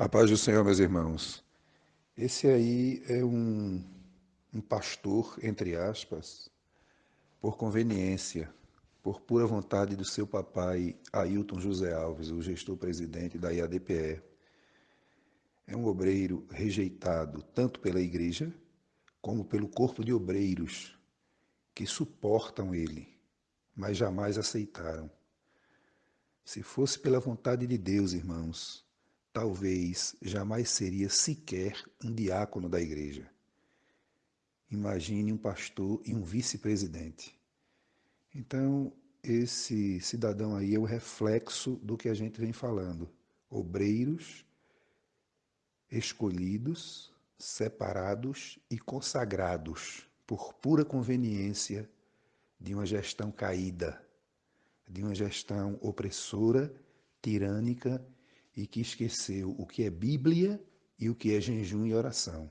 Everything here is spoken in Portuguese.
A paz do Senhor, meus irmãos. Esse aí é um, um pastor, entre aspas, por conveniência, por pura vontade do seu papai Ailton José Alves, o gestor-presidente da IADPE. É um obreiro rejeitado tanto pela igreja como pelo corpo de obreiros que suportam ele, mas jamais aceitaram. Se fosse pela vontade de Deus, irmãos, talvez jamais seria sequer um diácono da igreja. Imagine um pastor e um vice-presidente. Então, esse cidadão aí é o reflexo do que a gente vem falando. Obreiros escolhidos, separados e consagrados por pura conveniência de uma gestão caída, de uma gestão opressora, tirânica e que esqueceu o que é Bíblia e o que é jejum e oração.